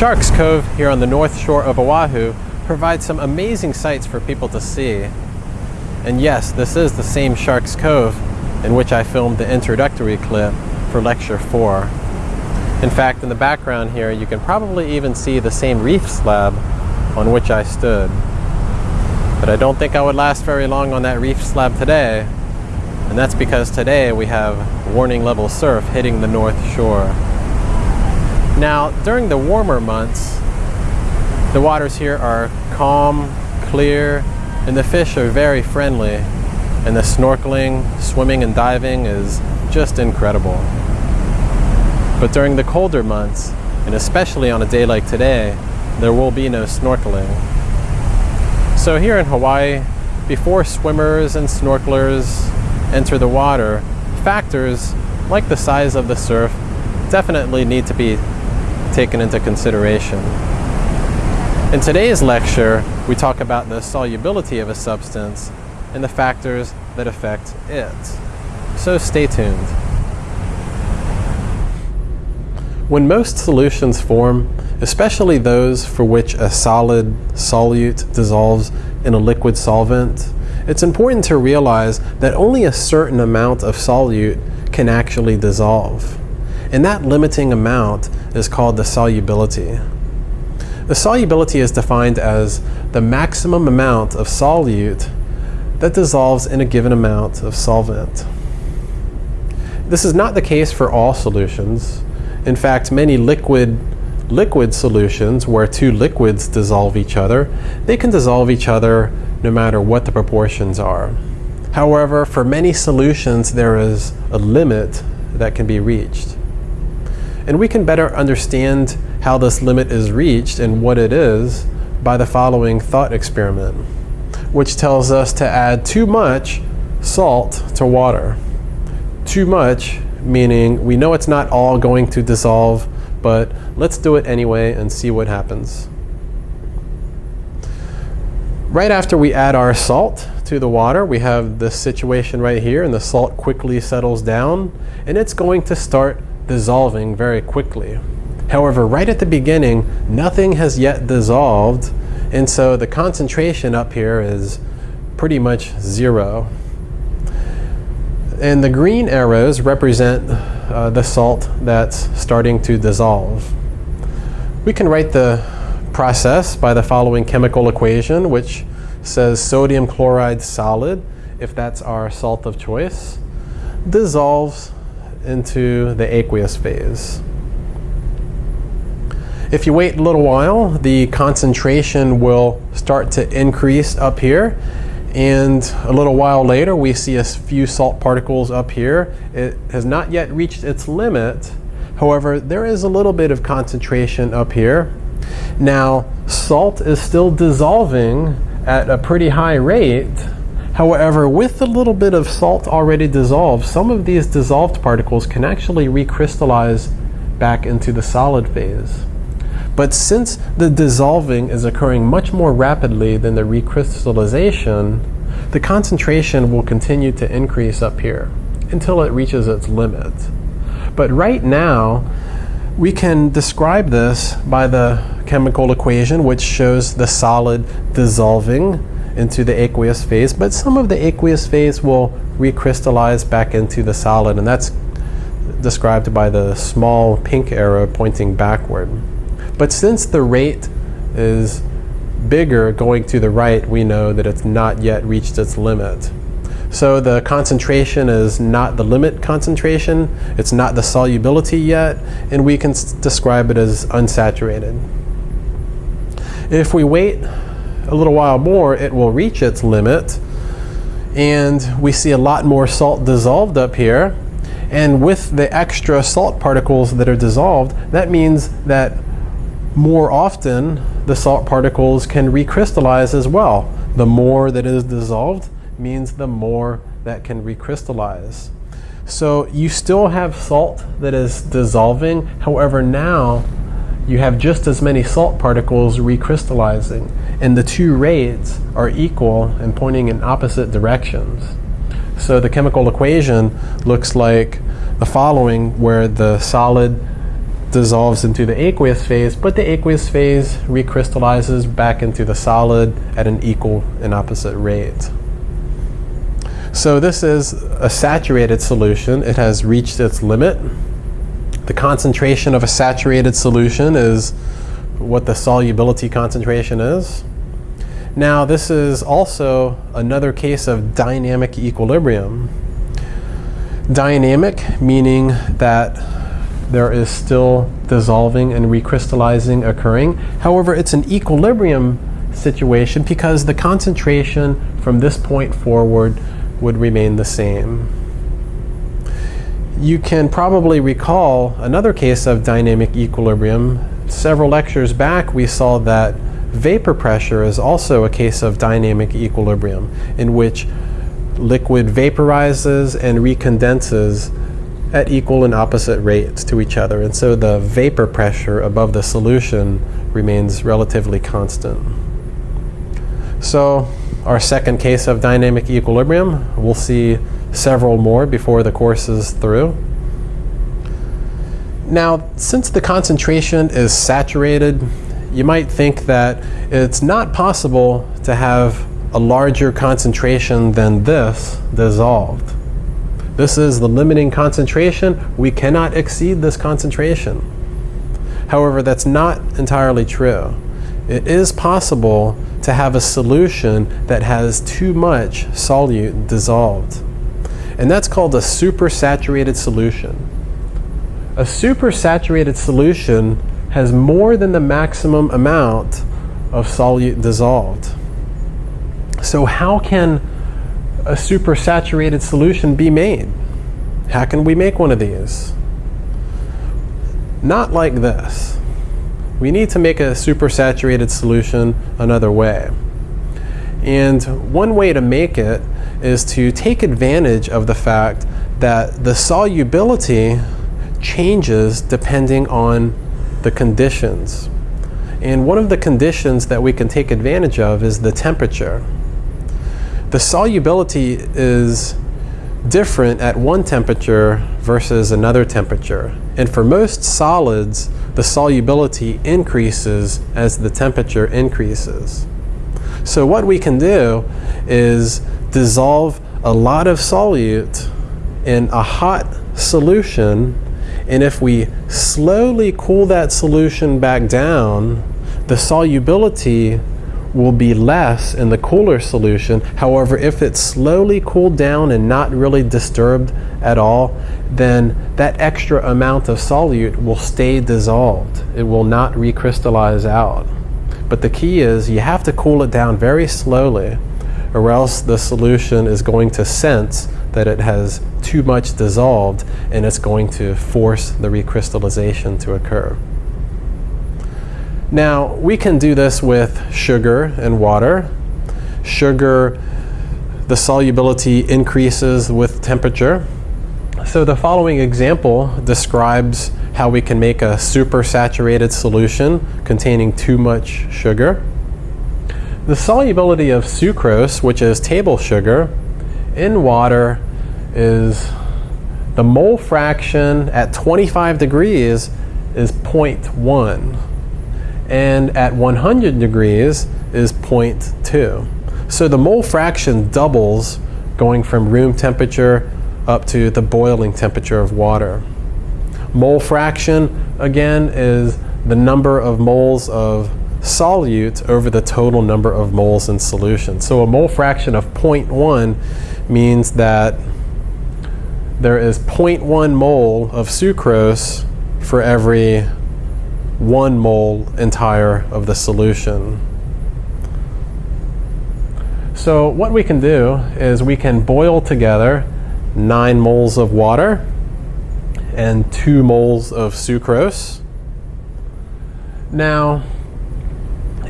Sharks Cove here on the north shore of Oahu provides some amazing sights for people to see. And yes, this is the same Sharks Cove in which I filmed the introductory clip for Lecture 4. In fact, in the background here, you can probably even see the same reef slab on which I stood. But I don't think I would last very long on that reef slab today, and that's because today we have warning level surf hitting the north shore. Now, during the warmer months, the waters here are calm, clear, and the fish are very friendly, and the snorkeling, swimming, and diving is just incredible. But during the colder months, and especially on a day like today, there will be no snorkeling. So here in Hawaii, before swimmers and snorkelers enter the water, factors like the size of the surf definitely need to be taken into consideration. In today's lecture, we talk about the solubility of a substance and the factors that affect it. So stay tuned. When most solutions form, especially those for which a solid solute dissolves in a liquid solvent, it's important to realize that only a certain amount of solute can actually dissolve. And that limiting amount is called the solubility. The solubility is defined as the maximum amount of solute that dissolves in a given amount of solvent. This is not the case for all solutions. In fact, many liquid liquid solutions where two liquids dissolve each other, they can dissolve each other no matter what the proportions are. However, for many solutions, there is a limit that can be reached. And we can better understand how this limit is reached and what it is by the following thought experiment, which tells us to add too much salt to water. Too much meaning we know it's not all going to dissolve, but let's do it anyway and see what happens. Right after we add our salt to the water, we have this situation right here, and the salt quickly settles down, and it's going to start dissolving very quickly. However, right at the beginning, nothing has yet dissolved, and so the concentration up here is pretty much zero. And the green arrows represent uh, the salt that's starting to dissolve. We can write the process by the following chemical equation, which says sodium chloride solid, if that's our salt of choice, dissolves into the aqueous phase. If you wait a little while, the concentration will start to increase up here. And a little while later, we see a few salt particles up here. It has not yet reached its limit. However, there is a little bit of concentration up here. Now, salt is still dissolving at a pretty high rate. However, with a little bit of salt already dissolved, some of these dissolved particles can actually recrystallize back into the solid phase. But since the dissolving is occurring much more rapidly than the recrystallization, the concentration will continue to increase up here until it reaches its limit. But right now, we can describe this by the chemical equation which shows the solid dissolving into the aqueous phase, but some of the aqueous phase will recrystallize back into the solid, and that's described by the small pink arrow pointing backward. But since the rate is bigger going to the right, we know that it's not yet reached its limit. So the concentration is not the limit concentration, it's not the solubility yet, and we can describe it as unsaturated. If we wait a little while more, it will reach its limit. And we see a lot more salt dissolved up here. And with the extra salt particles that are dissolved, that means that more often the salt particles can recrystallize as well. The more that is dissolved means the more that can recrystallize. So you still have salt that is dissolving. However, now you have just as many salt particles recrystallizing, and the two rates are equal and pointing in opposite directions. So the chemical equation looks like the following, where the solid dissolves into the aqueous phase, but the aqueous phase recrystallizes back into the solid at an equal and opposite rate. So this is a saturated solution. It has reached its limit. The concentration of a saturated solution is what the solubility concentration is. Now this is also another case of dynamic equilibrium. Dynamic meaning that there is still dissolving and recrystallizing occurring. However, it's an equilibrium situation because the concentration from this point forward would remain the same. You can probably recall another case of dynamic equilibrium. Several lectures back we saw that vapor pressure is also a case of dynamic equilibrium in which liquid vaporizes and recondenses at equal and opposite rates to each other. And so the vapor pressure above the solution remains relatively constant. So our second case of dynamic equilibrium, we'll see several more before the course is through. Now, since the concentration is saturated, you might think that it's not possible to have a larger concentration than this dissolved. This is the limiting concentration. We cannot exceed this concentration. However, that's not entirely true. It is possible to have a solution that has too much solute dissolved. And that's called a supersaturated solution. A supersaturated solution has more than the maximum amount of solute dissolved. So how can a supersaturated solution be made? How can we make one of these? Not like this. We need to make a supersaturated solution another way. And one way to make it is to take advantage of the fact that the solubility changes depending on the conditions. And one of the conditions that we can take advantage of is the temperature. The solubility is different at one temperature versus another temperature. And for most solids, the solubility increases as the temperature increases. So what we can do is dissolve a lot of solute in a hot solution and if we slowly cool that solution back down, the solubility will be less in the cooler solution. However, if it's slowly cooled down and not really disturbed at all, then that extra amount of solute will stay dissolved. It will not recrystallize out. But the key is you have to cool it down very slowly or else the solution is going to sense that it has too much dissolved and it's going to force the recrystallization to occur. Now, we can do this with sugar and water. Sugar, the solubility increases with temperature. So the following example describes how we can make a supersaturated solution containing too much sugar. The solubility of sucrose, which is table sugar, in water is the mole fraction at 25 degrees is 0.1 and at 100 degrees is 0.2. So the mole fraction doubles going from room temperature up to the boiling temperature of water. Mole fraction, again, is the number of moles of solute over the total number of moles in solution. So a mole fraction of 0.1 means that there is 0.1 mole of sucrose for every 1 mole entire of the solution. So what we can do is we can boil together 9 moles of water and 2 moles of sucrose. Now,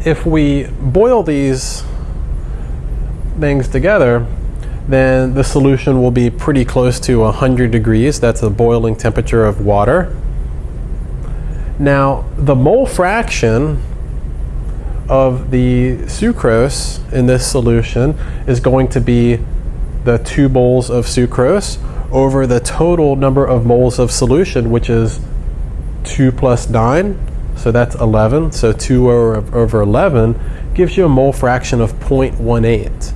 if we boil these things together, then the solution will be pretty close to 100 degrees. That's the boiling temperature of water. Now, the mole fraction of the sucrose in this solution is going to be the two moles of sucrose over the total number of moles of solution, which is 2 plus 9, so that's 11. So 2 over, over 11 gives you a mole fraction of 0.18.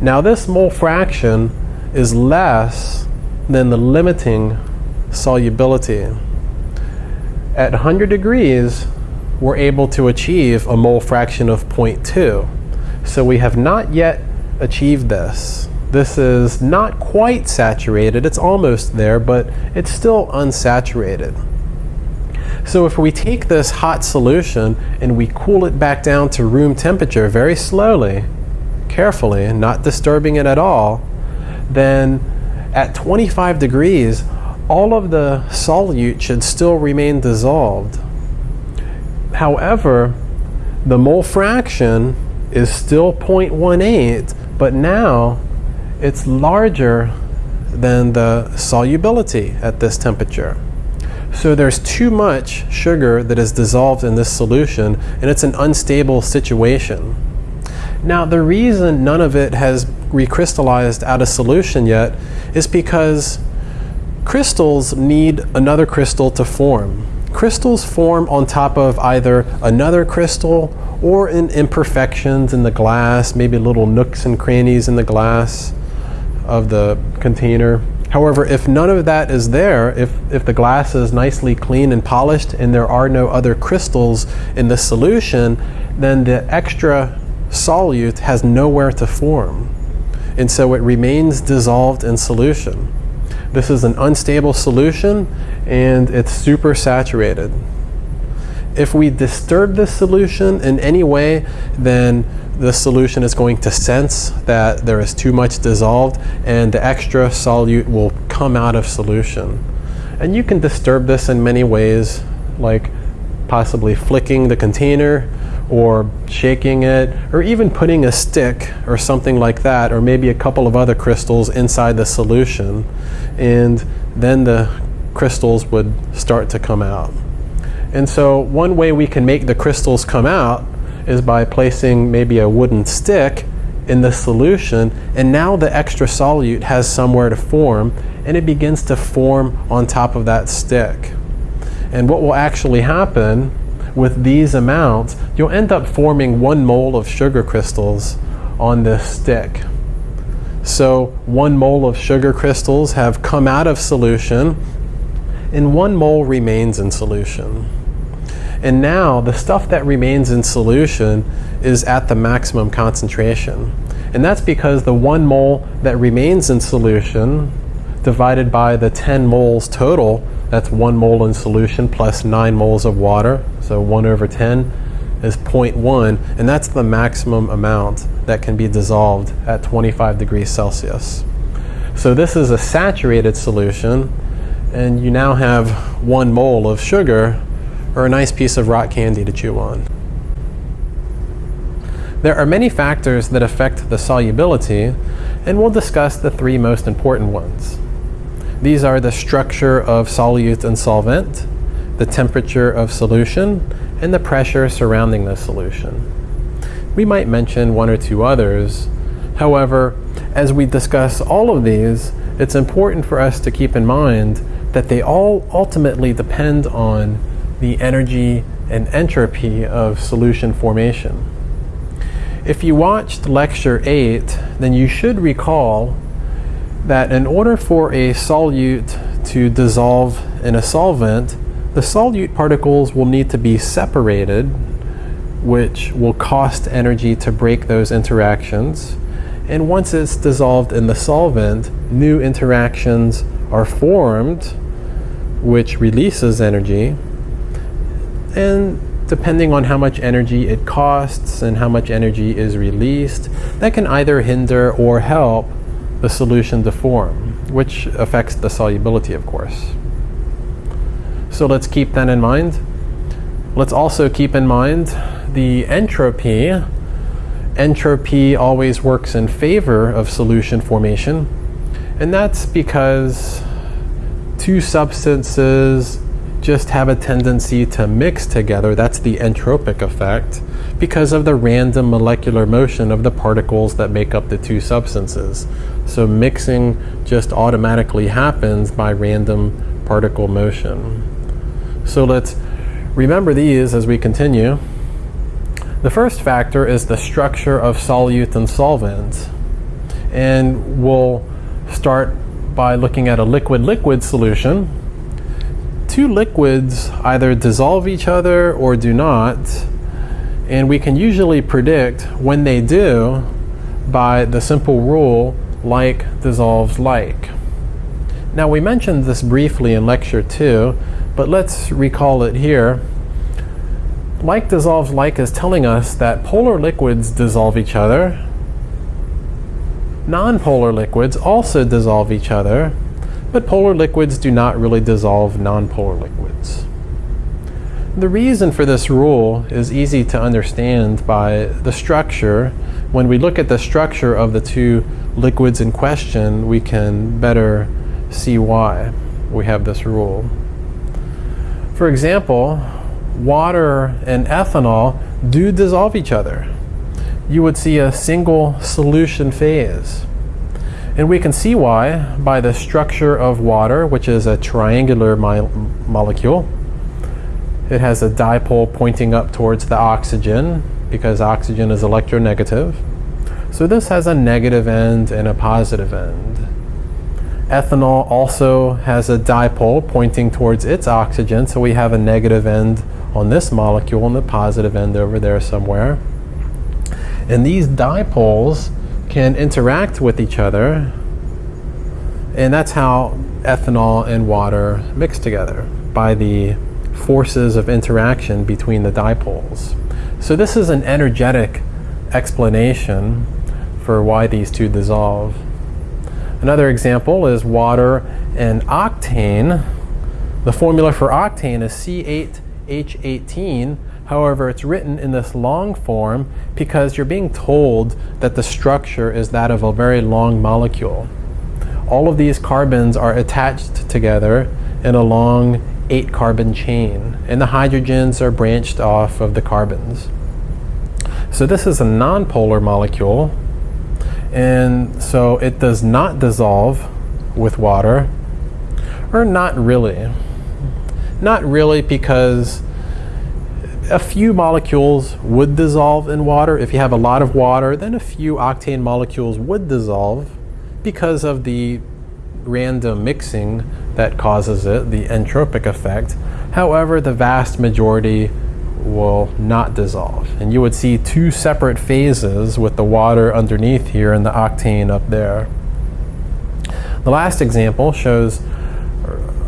Now this mole fraction is less than the limiting solubility. At 100 degrees, we're able to achieve a mole fraction of 0.2. So we have not yet achieved this. This is not quite saturated, it's almost there, but it's still unsaturated. So if we take this hot solution and we cool it back down to room temperature very slowly, carefully, not disturbing it at all, then at 25 degrees, all of the solute should still remain dissolved. However, the mole fraction is still 0.18, but now it's larger than the solubility at this temperature. So there's too much sugar that is dissolved in this solution and it's an unstable situation. Now the reason none of it has recrystallized out of solution yet is because crystals need another crystal to form. Crystals form on top of either another crystal or in imperfections in the glass, maybe little nooks and crannies in the glass of the container. However, if none of that is there, if, if the glass is nicely clean and polished and there are no other crystals in the solution, then the extra solute has nowhere to form. And so it remains dissolved in solution. This is an unstable solution and it's super saturated. If we disturb this solution in any way, then the solution is going to sense that there is too much dissolved and the extra solute will come out of solution. And you can disturb this in many ways, like possibly flicking the container or shaking it, or even putting a stick or something like that, or maybe a couple of other crystals inside the solution. And then the crystals would start to come out. And so one way we can make the crystals come out is by placing maybe a wooden stick in the solution and now the extra solute has somewhere to form and it begins to form on top of that stick. And what will actually happen with these amounts, you'll end up forming one mole of sugar crystals on this stick. So one mole of sugar crystals have come out of solution and one mole remains in solution. And now the stuff that remains in solution is at the maximum concentration. And that's because the one mole that remains in solution divided by the 10 moles total, that's one mole in solution plus nine moles of water, so one over 10 is 0.1, and that's the maximum amount that can be dissolved at 25 degrees Celsius. So this is a saturated solution, and you now have one mole of sugar or a nice piece of rock candy to chew on. There are many factors that affect the solubility, and we'll discuss the three most important ones. These are the structure of solute and solvent, the temperature of solution, and the pressure surrounding the solution. We might mention one or two others. However, as we discuss all of these, it's important for us to keep in mind that they all ultimately depend on the energy and entropy of solution formation. If you watched lecture 8, then you should recall that in order for a solute to dissolve in a solvent, the solute particles will need to be separated, which will cost energy to break those interactions. And once it's dissolved in the solvent, new interactions are formed, which releases energy and depending on how much energy it costs and how much energy is released, that can either hinder or help the solution to form, which affects the solubility, of course. So let's keep that in mind. Let's also keep in mind the entropy. Entropy always works in favor of solution formation, and that's because two substances just have a tendency to mix together. That's the entropic effect because of the random molecular motion of the particles that make up the two substances. So mixing just automatically happens by random particle motion. So let's remember these as we continue. The first factor is the structure of solute and solvent. And we'll start by looking at a liquid-liquid solution. Two liquids either dissolve each other or do not, and we can usually predict when they do by the simple rule like dissolves like. Now we mentioned this briefly in lecture 2, but let's recall it here. Like dissolves like is telling us that polar liquids dissolve each other, Nonpolar liquids also dissolve each other, but polar liquids do not really dissolve nonpolar liquids. The reason for this rule is easy to understand by the structure. When we look at the structure of the two liquids in question, we can better see why we have this rule. For example, water and ethanol do dissolve each other you would see a single solution phase. And we can see why by the structure of water, which is a triangular mo molecule. It has a dipole pointing up towards the oxygen because oxygen is electronegative. So this has a negative end and a positive end. Ethanol also has a dipole pointing towards its oxygen, so we have a negative end on this molecule and the positive end over there somewhere. And these dipoles can interact with each other, and that's how ethanol and water mix together by the forces of interaction between the dipoles. So this is an energetic explanation for why these two dissolve. Another example is water and octane. The formula for octane is C8H18 However, it's written in this long form because you're being told that the structure is that of a very long molecule. All of these carbons are attached together in a long eight carbon chain and the hydrogens are branched off of the carbons. So this is a nonpolar molecule and so it does not dissolve with water or not really. Not really because a few molecules would dissolve in water. If you have a lot of water, then a few octane molecules would dissolve because of the random mixing that causes it, the entropic effect. However, the vast majority will not dissolve. And you would see two separate phases with the water underneath here and the octane up there. The last example shows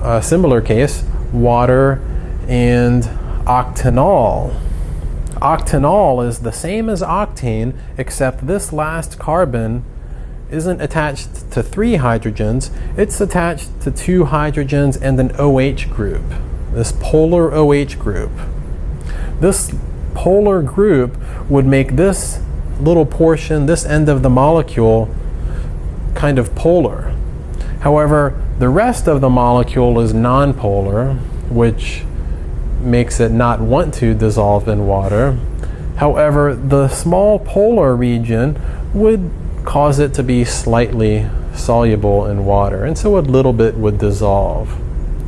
a similar case, water and octanol. Octanol is the same as octane, except this last carbon isn't attached to three hydrogens, it's attached to two hydrogens and an OH group, this polar OH group. This polar group would make this little portion, this end of the molecule, kind of polar. However, the rest of the molecule is nonpolar, which makes it not want to dissolve in water. However, the small polar region would cause it to be slightly soluble in water, and so a little bit would dissolve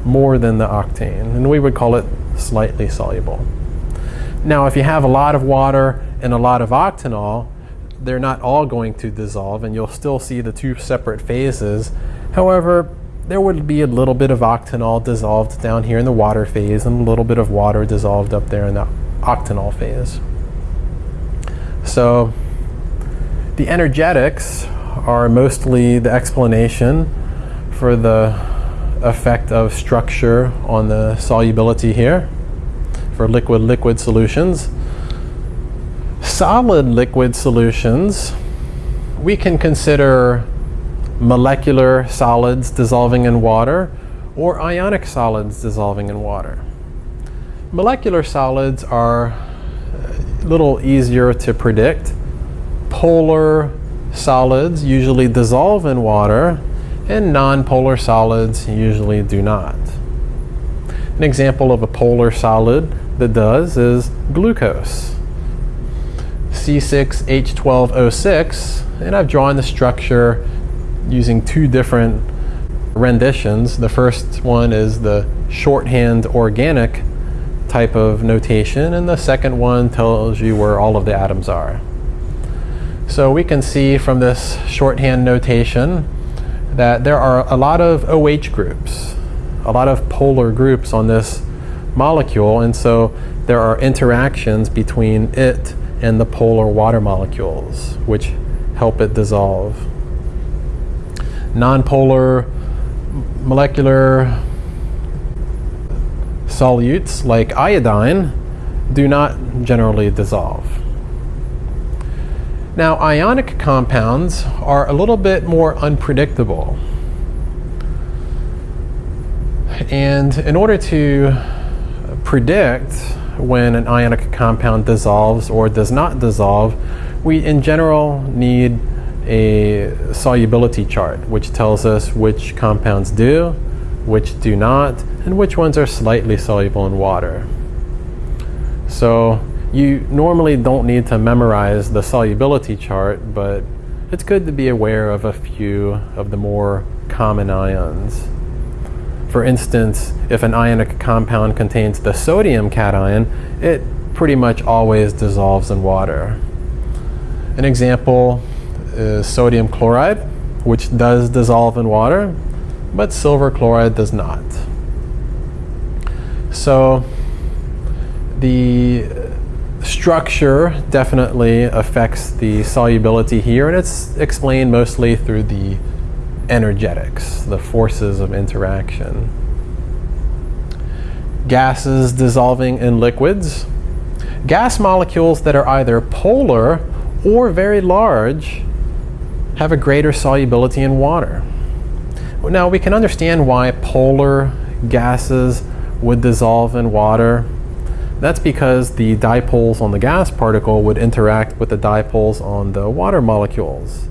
more than the octane, and we would call it slightly soluble. Now, if you have a lot of water and a lot of octanol, they're not all going to dissolve, and you'll still see the two separate phases. However, there would be a little bit of octanol dissolved down here in the water phase and a little bit of water dissolved up there in the octanol phase. So the energetics are mostly the explanation for the effect of structure on the solubility here for liquid-liquid solutions. Solid liquid solutions, we can consider molecular solids dissolving in water or ionic solids dissolving in water. Molecular solids are a little easier to predict. Polar solids usually dissolve in water and nonpolar solids usually do not. An example of a polar solid that does is glucose. C6H12O6 and I've drawn the structure using two different renditions. The first one is the shorthand organic type of notation, and the second one tells you where all of the atoms are. So we can see from this shorthand notation that there are a lot of OH groups, a lot of polar groups on this molecule, and so there are interactions between it and the polar water molecules, which help it dissolve. Nonpolar molecular solutes like iodine do not generally dissolve. Now, ionic compounds are a little bit more unpredictable. And in order to predict when an ionic compound dissolves or does not dissolve, we in general need a solubility chart, which tells us which compounds do, which do not, and which ones are slightly soluble in water. So you normally don't need to memorize the solubility chart, but it's good to be aware of a few of the more common ions. For instance, if an ionic compound contains the sodium cation, it pretty much always dissolves in water. An example is sodium chloride, which does dissolve in water, but silver chloride does not. So the structure definitely affects the solubility here, and it's explained mostly through the energetics, the forces of interaction. Gases dissolving in liquids. Gas molecules that are either polar or very large have a greater solubility in water. Now we can understand why polar gases would dissolve in water that's because the dipoles on the gas particle would interact with the dipoles on the water molecules.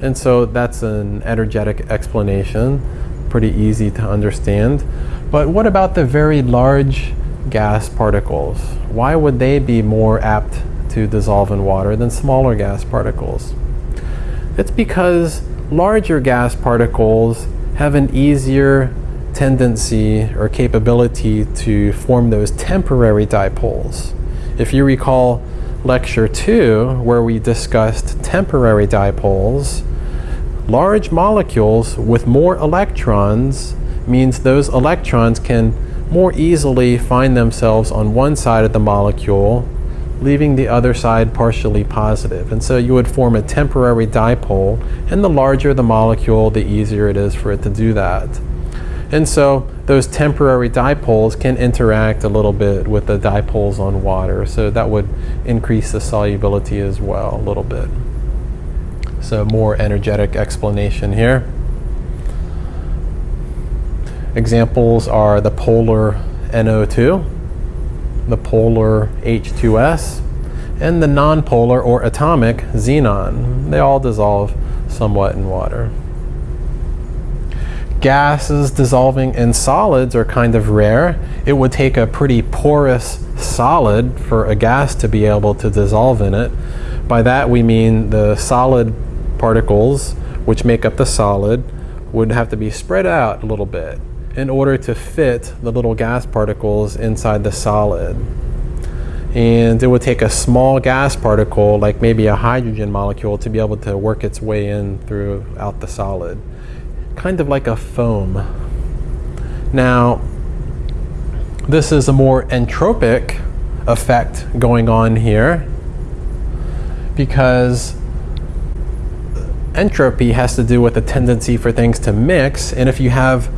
And so that's an energetic explanation, pretty easy to understand. But what about the very large gas particles? Why would they be more apt to dissolve in water than smaller gas particles? It's because larger gas particles have an easier tendency or capability to form those temporary dipoles. If you recall lecture two, where we discussed temporary dipoles, large molecules with more electrons means those electrons can more easily find themselves on one side of the molecule, leaving the other side partially positive. And so you would form a temporary dipole, and the larger the molecule, the easier it is for it to do that. And so those temporary dipoles can interact a little bit with the dipoles on water. So that would increase the solubility as well a little bit. So more energetic explanation here. Examples are the polar NO2, the polar H2S, and the nonpolar or atomic xenon. They all dissolve somewhat in water gases dissolving in solids are kind of rare. It would take a pretty porous solid for a gas to be able to dissolve in it. By that we mean the solid particles, which make up the solid, would have to be spread out a little bit in order to fit the little gas particles inside the solid. And it would take a small gas particle, like maybe a hydrogen molecule, to be able to work its way in throughout the solid kind of like a foam. Now, this is a more entropic effect going on here because entropy has to do with the tendency for things to mix and if you have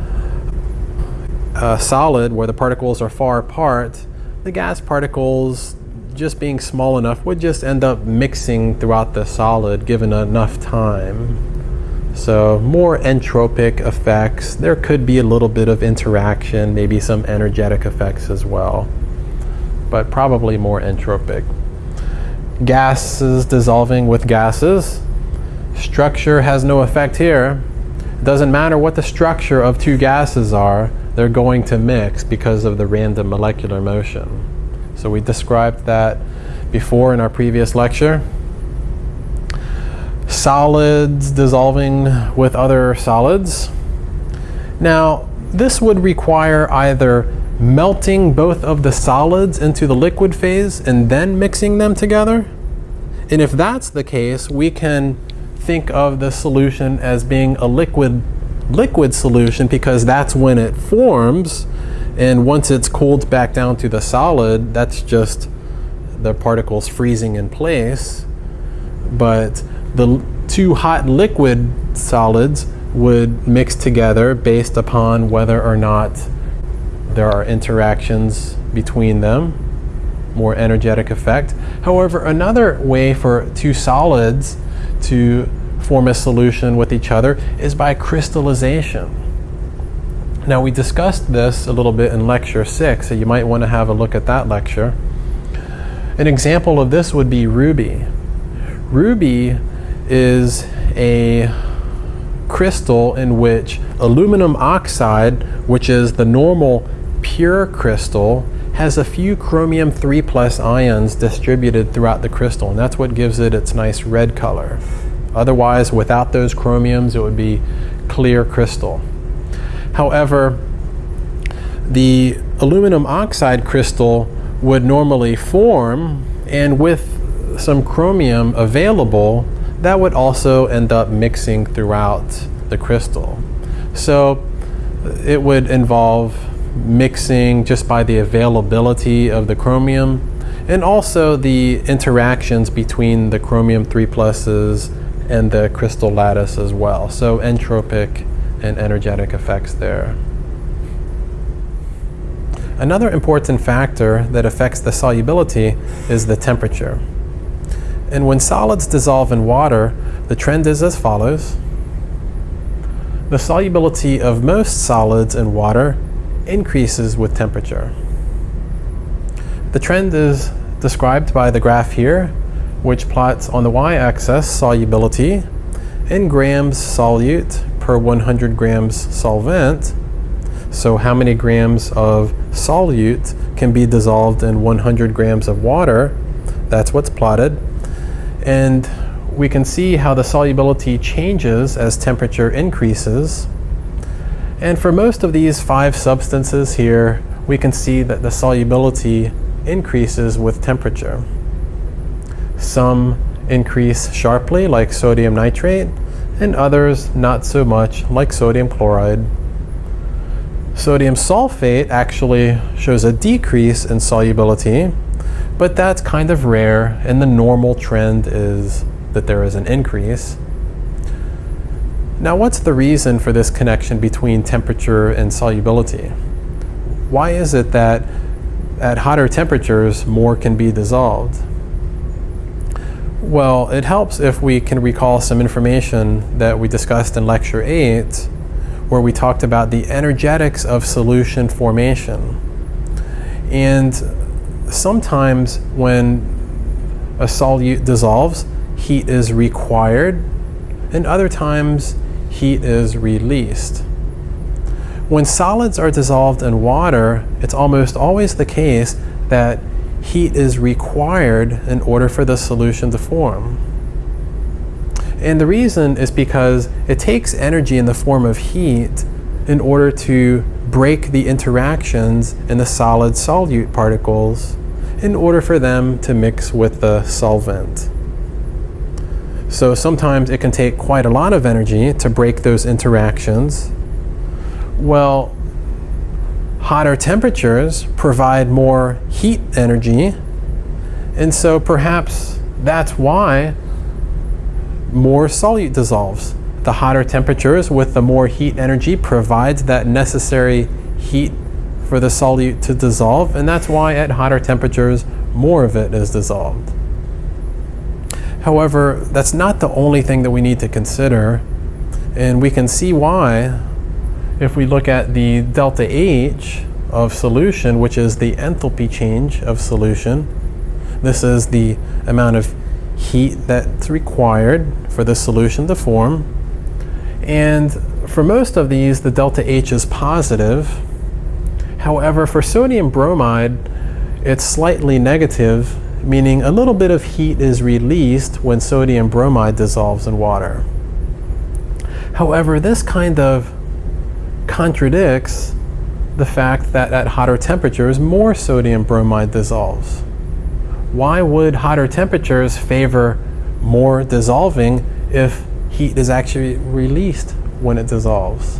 a solid where the particles are far apart the gas particles just being small enough would just end up mixing throughout the solid given enough time so more entropic effects. There could be a little bit of interaction, maybe some energetic effects as well, but probably more entropic. Gases dissolving with gases. Structure has no effect here. It doesn't matter what the structure of two gases are, they're going to mix because of the random molecular motion. So we described that before in our previous lecture solids dissolving with other solids. Now, this would require either melting both of the solids into the liquid phase and then mixing them together? And if that's the case, we can think of the solution as being a liquid liquid solution because that's when it forms and once it's cooled back down to the solid, that's just the particles freezing in place. But the two hot liquid solids would mix together based upon whether or not there are interactions between them, more energetic effect. However, another way for two solids to form a solution with each other is by crystallization. Now, we discussed this a little bit in lecture six, so you might want to have a look at that lecture. An example of this would be ruby. Ruby is a crystal in which aluminum oxide, which is the normal pure crystal, has a few chromium 3 plus ions distributed throughout the crystal, and that's what gives it its nice red color. Otherwise, without those chromiums, it would be clear crystal. However, the aluminum oxide crystal would normally form, and with some chromium available, that would also end up mixing throughout the crystal. So it would involve mixing just by the availability of the chromium and also the interactions between the chromium 3 pluses and the crystal lattice as well. So entropic and energetic effects there. Another important factor that affects the solubility is the temperature. And when solids dissolve in water, the trend is as follows. The solubility of most solids in water increases with temperature. The trend is described by the graph here, which plots on the y-axis solubility in grams solute per 100 grams solvent. So how many grams of solute can be dissolved in 100 grams of water? That's what's plotted. And we can see how the solubility changes as temperature increases. And for most of these five substances here, we can see that the solubility increases with temperature. Some increase sharply, like sodium nitrate, and others not so much, like sodium chloride. Sodium sulfate actually shows a decrease in solubility, but that's kind of rare, and the normal trend is that there is an increase. Now, what's the reason for this connection between temperature and solubility? Why is it that at hotter temperatures more can be dissolved? Well, it helps if we can recall some information that we discussed in Lecture 8, where we talked about the energetics of solution formation. And sometimes when a solute dissolves, heat is required, and other times heat is released. When solids are dissolved in water, it's almost always the case that heat is required in order for the solution to form. And the reason is because it takes energy in the form of heat in order to break the interactions in the solid solute particles in order for them to mix with the solvent. So sometimes it can take quite a lot of energy to break those interactions. Well, hotter temperatures provide more heat energy, and so perhaps that's why more solute dissolves. The hotter temperatures with the more heat energy provides that necessary heat for the solute to dissolve, and that's why at hotter temperatures, more of it is dissolved. However, that's not the only thing that we need to consider, and we can see why if we look at the delta H of solution, which is the enthalpy change of solution. This is the amount of heat that's required for the solution to form. And for most of these, the delta H is positive. However, for sodium bromide, it's slightly negative, meaning a little bit of heat is released when sodium bromide dissolves in water. However, this kind of contradicts the fact that at hotter temperatures more sodium bromide dissolves. Why would hotter temperatures favor more dissolving if heat is actually released when it dissolves?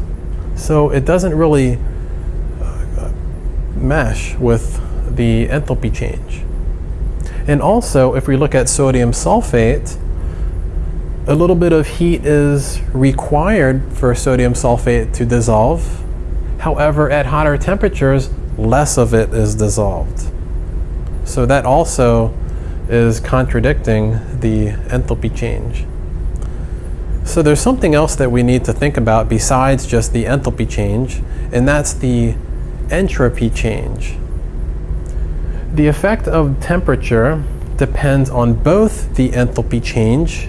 So it doesn't really uh, mesh with the enthalpy change. And also, if we look at sodium sulfate, a little bit of heat is required for sodium sulfate to dissolve. However, at hotter temperatures, less of it is dissolved. So that also is contradicting the enthalpy change. So there's something else that we need to think about besides just the enthalpy change, and that's the entropy change. The effect of temperature depends on both the enthalpy change,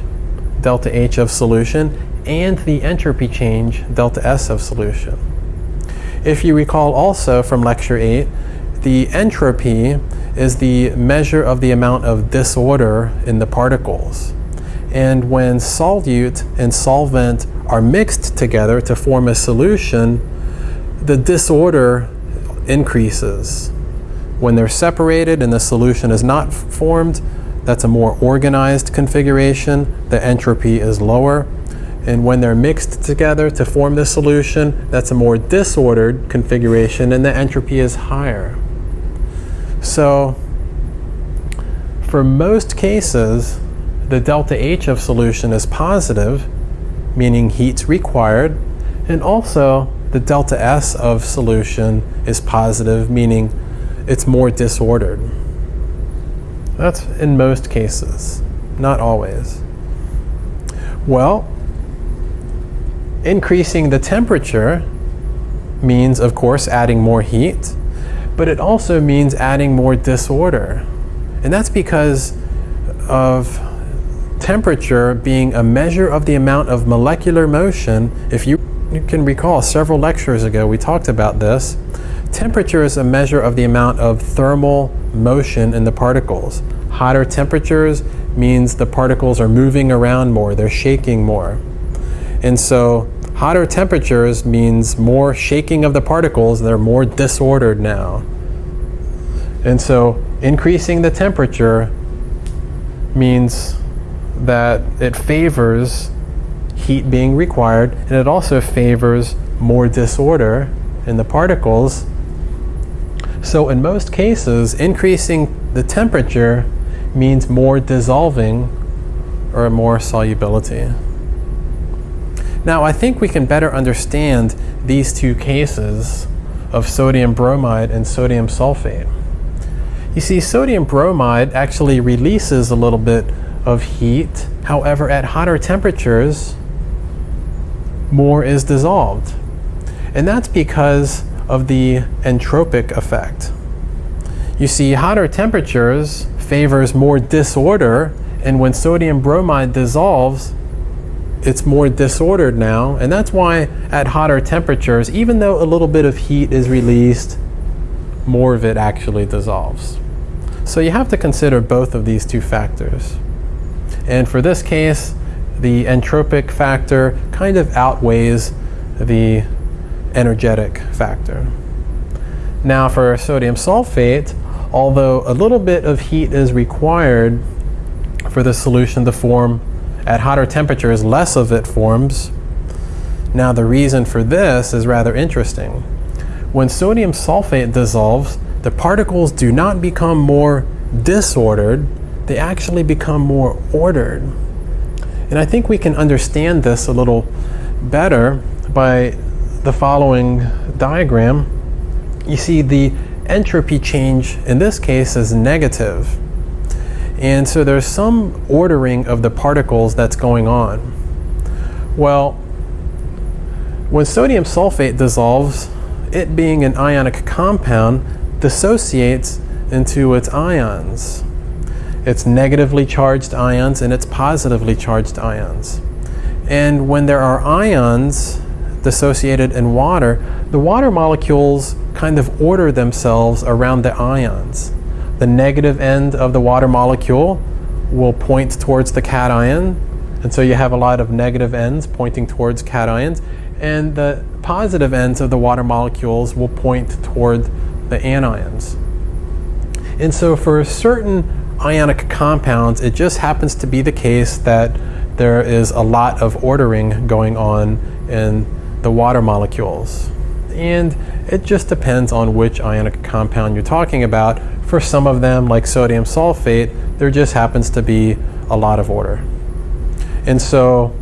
delta H of solution, and the entropy change, delta S of solution. If you recall also from lecture 8, the entropy is the measure of the amount of disorder in the particles. And when solute and solvent are mixed together to form a solution, the disorder increases. When they're separated and the solution is not formed, that's a more organized configuration. The entropy is lower. And when they're mixed together to form the solution, that's a more disordered configuration and the entropy is higher. So for most cases, the delta H of solution is positive, meaning heat's required, and also the delta S of solution is positive, meaning it's more disordered. That's in most cases, not always. Well, increasing the temperature means, of course, adding more heat, but it also means adding more disorder. And that's because of temperature being a measure of the amount of molecular motion. If you, you can recall several lectures ago, we talked about this. Temperature is a measure of the amount of thermal motion in the particles. Hotter temperatures means the particles are moving around more, they're shaking more. And so Hotter temperatures means more shaking of the particles, they're more disordered now. And so increasing the temperature means that it favors heat being required and it also favors more disorder in the particles. So in most cases, increasing the temperature means more dissolving or more solubility. Now I think we can better understand these two cases of sodium bromide and sodium sulfate. You see, sodium bromide actually releases a little bit of heat. However, at hotter temperatures, more is dissolved. And that's because of the entropic effect. You see, hotter temperatures favors more disorder, and when sodium bromide dissolves, it's more disordered now, and that's why at hotter temperatures, even though a little bit of heat is released, more of it actually dissolves. So you have to consider both of these two factors. And for this case, the entropic factor kind of outweighs the energetic factor. Now for sodium sulfate, although a little bit of heat is required for the solution to form at hotter temperatures, less of it forms. Now the reason for this is rather interesting. When sodium sulfate dissolves, the particles do not become more disordered, they actually become more ordered. And I think we can understand this a little better by the following diagram. You see the entropy change in this case is negative. And so there's some ordering of the particles that's going on. Well, when sodium sulfate dissolves, it being an ionic compound dissociates into its ions. It's negatively charged ions and it's positively charged ions. And when there are ions dissociated in water, the water molecules kind of order themselves around the ions. The negative end of the water molecule will point towards the cation, and so you have a lot of negative ends pointing towards cations. and the positive ends of the water molecules will point toward the anions. And so for certain ionic compounds, it just happens to be the case that there is a lot of ordering going on in the water molecules. And it just depends on which ionic compound you're talking about. For some of them, like sodium sulfate, there just happens to be a lot of order. And so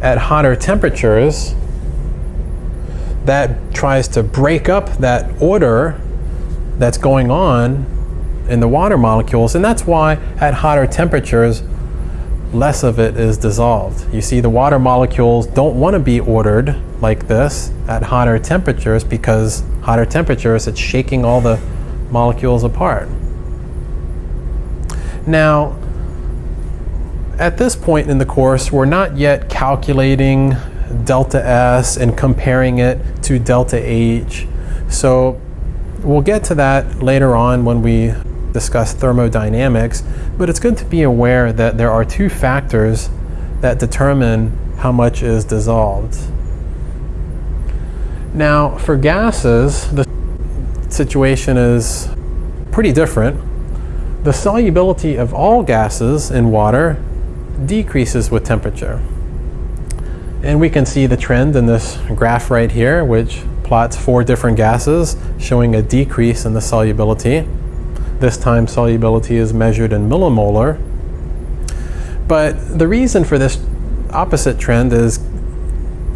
at hotter temperatures, that tries to break up that order that's going on in the water molecules. And that's why at hotter temperatures, less of it is dissolved. You see, the water molecules don't want to be ordered like this at hotter temperatures because hotter temperatures, it's shaking all the molecules apart. Now, at this point in the course, we're not yet calculating delta S and comparing it to delta H. So we'll get to that later on when we discuss thermodynamics, but it's good to be aware that there are two factors that determine how much is dissolved. Now, for gases, the situation is pretty different. The solubility of all gases in water decreases with temperature. And we can see the trend in this graph right here, which plots four different gases showing a decrease in the solubility. This time solubility is measured in millimolar. But the reason for this opposite trend is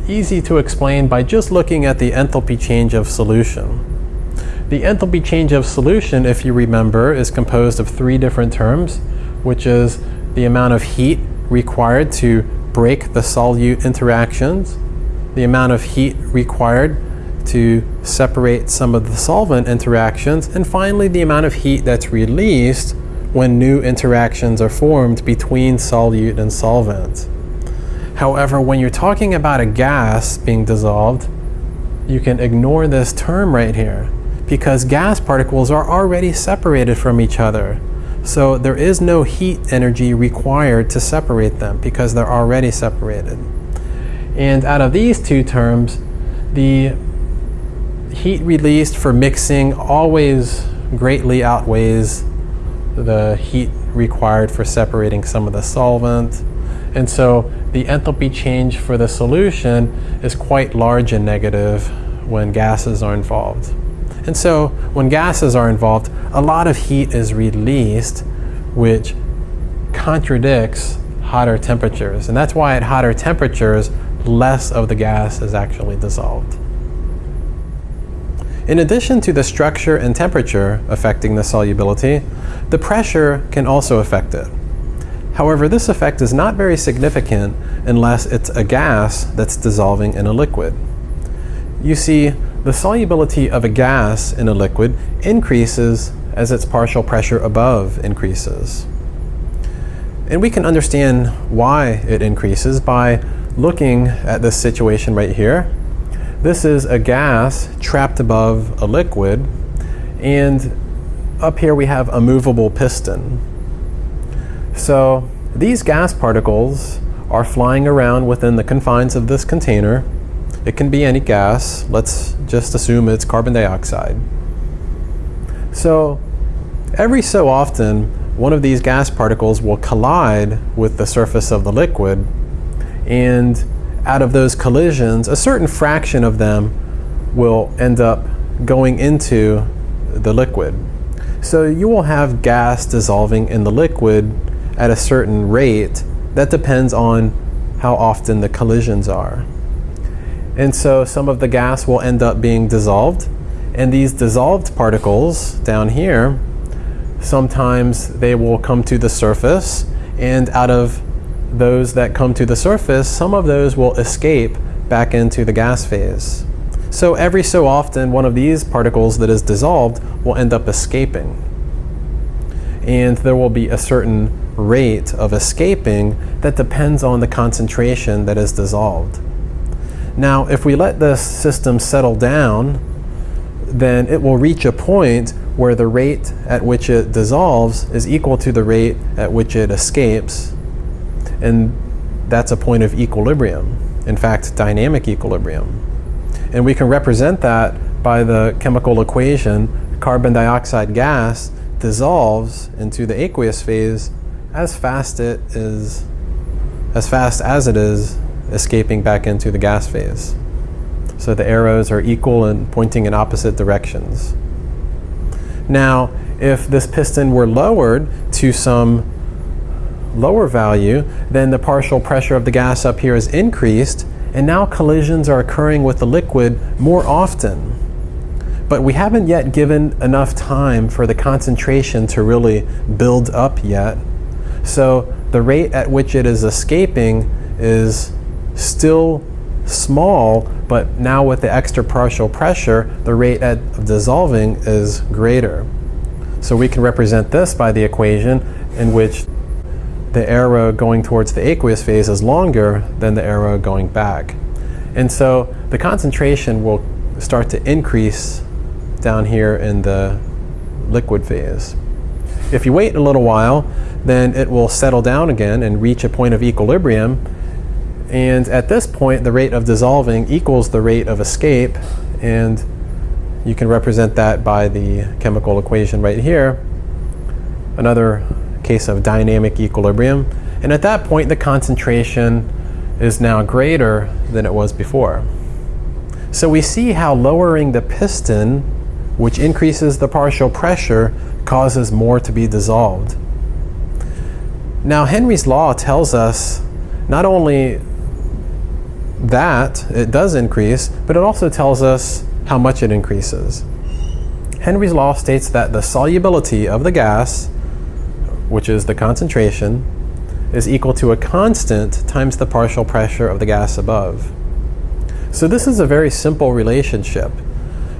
easy to explain by just looking at the enthalpy change of solution. The enthalpy change of solution, if you remember, is composed of three different terms, which is the amount of heat required to break the solute interactions, the amount of heat required to separate some of the solvent interactions, and finally the amount of heat that's released when new interactions are formed between solute and solvent. However, when you're talking about a gas being dissolved, you can ignore this term right here because gas particles are already separated from each other. So there is no heat energy required to separate them because they're already separated. And out of these two terms, the heat released for mixing always greatly outweighs the heat required for separating some of the solvent. And so the enthalpy change for the solution is quite large and negative when gases are involved. And so when gases are involved, a lot of heat is released, which contradicts hotter temperatures. And that's why at hotter temperatures, less of the gas is actually dissolved. In addition to the structure and temperature affecting the solubility, the pressure can also affect it. However, this effect is not very significant unless it's a gas that's dissolving in a liquid. You see, the solubility of a gas in a liquid increases as its partial pressure above increases. And we can understand why it increases by looking at this situation right here this is a gas trapped above a liquid, and up here we have a movable piston. So these gas particles are flying around within the confines of this container. It can be any gas. Let's just assume it's carbon dioxide. So every so often, one of these gas particles will collide with the surface of the liquid and out of those collisions, a certain fraction of them will end up going into the liquid. So you will have gas dissolving in the liquid at a certain rate that depends on how often the collisions are. And so some of the gas will end up being dissolved and these dissolved particles down here, sometimes they will come to the surface and out of those that come to the surface, some of those will escape back into the gas phase. So every so often, one of these particles that is dissolved will end up escaping. And there will be a certain rate of escaping that depends on the concentration that is dissolved. Now, if we let this system settle down, then it will reach a point where the rate at which it dissolves is equal to the rate at which it escapes and that's a point of equilibrium. in fact, dynamic equilibrium. And we can represent that by the chemical equation carbon dioxide gas dissolves into the aqueous phase as fast it is as fast as it is escaping back into the gas phase. So the arrows are equal and pointing in opposite directions. Now, if this piston were lowered to some lower value, then the partial pressure of the gas up here is increased, and now collisions are occurring with the liquid more often. But we haven't yet given enough time for the concentration to really build up yet. So the rate at which it is escaping is still small, but now with the extra partial pressure, the rate of dissolving is greater. So we can represent this by the equation in which the arrow going towards the aqueous phase is longer than the arrow going back. And so the concentration will start to increase down here in the liquid phase. If you wait a little while, then it will settle down again and reach a point of equilibrium. And at this point, the rate of dissolving equals the rate of escape. And you can represent that by the chemical equation right here. Another case of dynamic equilibrium. And at that point, the concentration is now greater than it was before. So we see how lowering the piston, which increases the partial pressure, causes more to be dissolved. Now Henry's law tells us not only that it does increase, but it also tells us how much it increases. Henry's law states that the solubility of the gas which is the concentration, is equal to a constant times the partial pressure of the gas above. So this is a very simple relationship.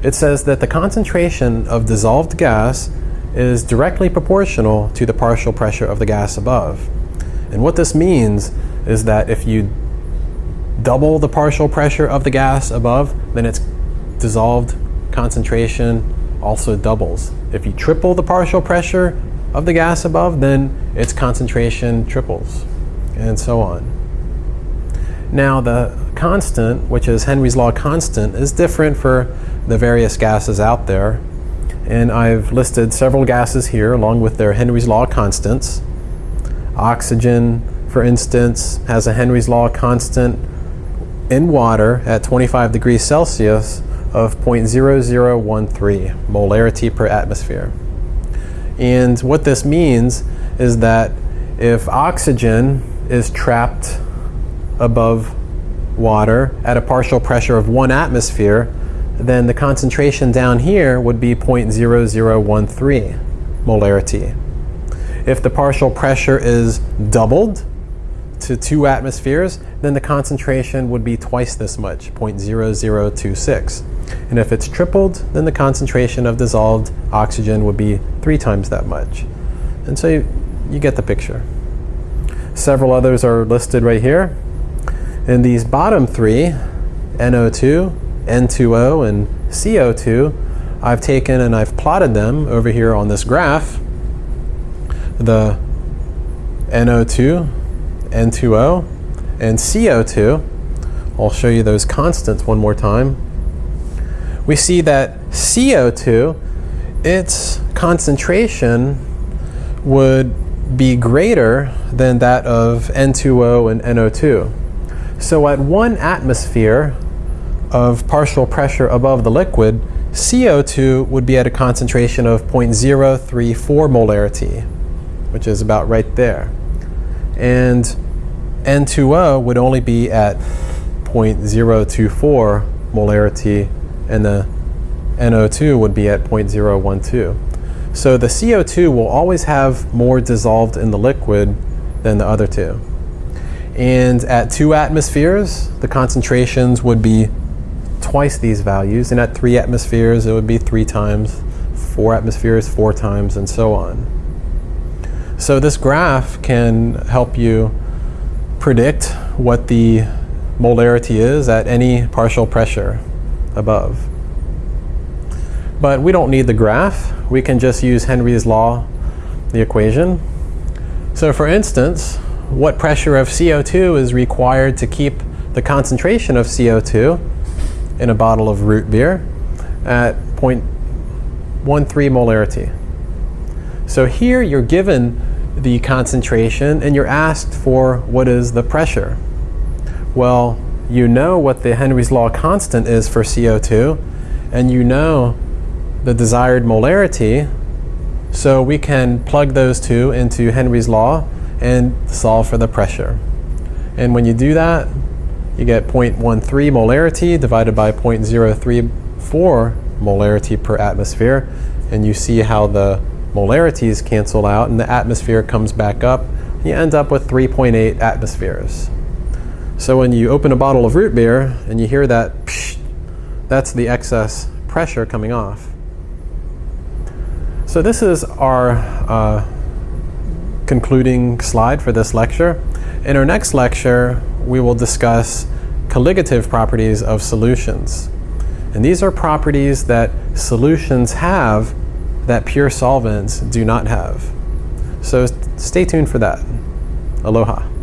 It says that the concentration of dissolved gas is directly proportional to the partial pressure of the gas above. And what this means is that if you double the partial pressure of the gas above, then its dissolved concentration also doubles. If you triple the partial pressure of the gas above, then its concentration triples, and so on. Now the constant, which is Henry's law constant, is different for the various gases out there. And I've listed several gases here along with their Henry's law constants. Oxygen, for instance, has a Henry's law constant in water at 25 degrees Celsius of 0.0013 molarity per atmosphere. And what this means is that if oxygen is trapped above water at a partial pressure of one atmosphere, then the concentration down here would be 0.0013 molarity. If the partial pressure is doubled to two atmospheres, then the concentration would be twice this much, 0.0026. And if it's tripled, then the concentration of dissolved oxygen would be three times that much. And so you, you get the picture. Several others are listed right here. And these bottom three, NO2, N2O, and CO2, I've taken and I've plotted them over here on this graph. The NO2, N2O, and CO2. I'll show you those constants one more time we see that CO2, its concentration would be greater than that of N2O and NO2. So at one atmosphere of partial pressure above the liquid, CO2 would be at a concentration of 0.034 molarity, which is about right there. And N2O would only be at 0.024 molarity and the NO2 would be at 0.012. So the CO2 will always have more dissolved in the liquid than the other two. And at two atmospheres, the concentrations would be twice these values, and at three atmospheres, it would be three times, four atmospheres, four times, and so on. So this graph can help you predict what the molarity is at any partial pressure above. But we don't need the graph. We can just use Henry's law, the equation. So for instance, what pressure of CO2 is required to keep the concentration of CO2 in a bottle of root beer at 0.13 molarity. So here you're given the concentration and you're asked for what is the pressure. Well, you know what the Henry's law constant is for CO2 and you know the desired molarity so we can plug those two into Henry's law and solve for the pressure. And when you do that, you get 0.13 molarity divided by 0.034 molarity per atmosphere. And you see how the molarities cancel out and the atmosphere comes back up. You end up with 3.8 atmospheres. So when you open a bottle of root beer and you hear that, psh, that's the excess pressure coming off. So this is our uh, concluding slide for this lecture. In our next lecture, we will discuss colligative properties of solutions. And these are properties that solutions have that pure solvents do not have. So stay tuned for that. Aloha.